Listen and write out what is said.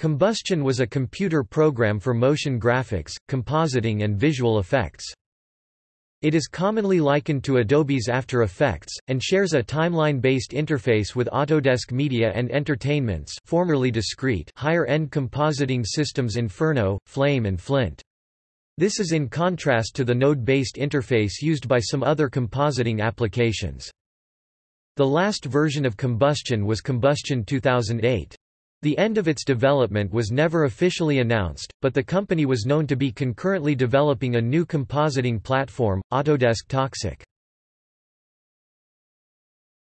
Combustion was a computer program for motion graphics, compositing and visual effects. It is commonly likened to Adobe's After Effects, and shares a timeline-based interface with Autodesk Media and Entertainment's formerly discrete higher-end compositing systems Inferno, Flame and Flint. This is in contrast to the node-based interface used by some other compositing applications. The last version of Combustion was Combustion 2008. The end of its development was never officially announced, but the company was known to be concurrently developing a new compositing platform, Autodesk Toxik.